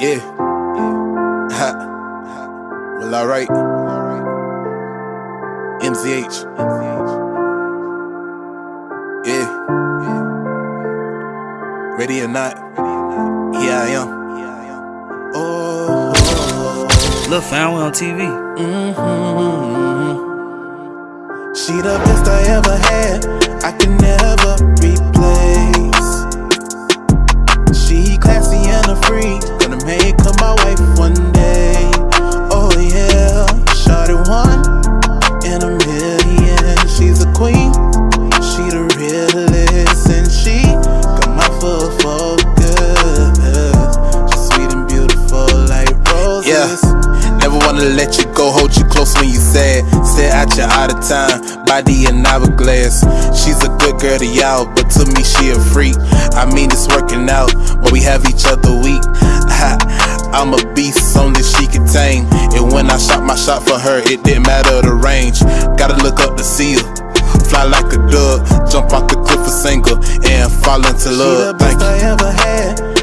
Yeah. Ha. Well, alright. MZH. Yeah. Ready or not, here I am. Oh. Look, we on TV. Mm-hmm. She the best I ever had. I can never Yeah. Never wanna let you go, hold you close when you sad. Stare at you out of time, body an hourglass. She's a good girl to y'all, but to me she a freak. I mean it's working out, but we have each other weak. I'm a beast, only she can tame. And when I shot my shot for her, it didn't matter the range. Gotta look up to see her. Fly like a dove, jump off the cliff a single, and fall into love. She the best I ever had,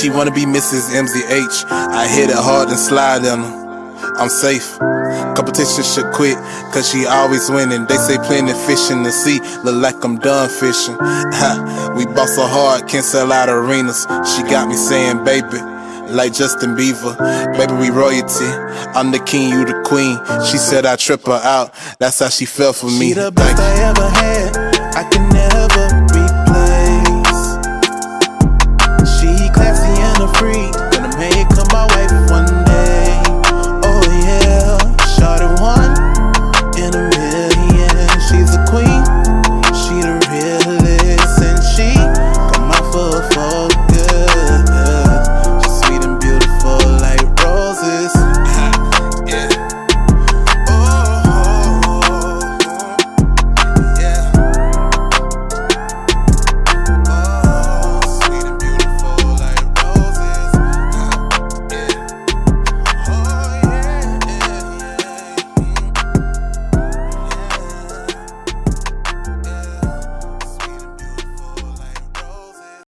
She wanna be Mrs. MZH. I hit it hard and slide on her. I'm safe. Competition should quit, cause she always winning. They say plenty fish in the sea, look like I'm done fishing. We bought so hard, can't sell out arenas. She got me saying, baby, like Justin Bieber. Baby, we royalty. I'm the king, you the queen. She said I trip her out, that's how she felt for me. She the best I ever had, I can never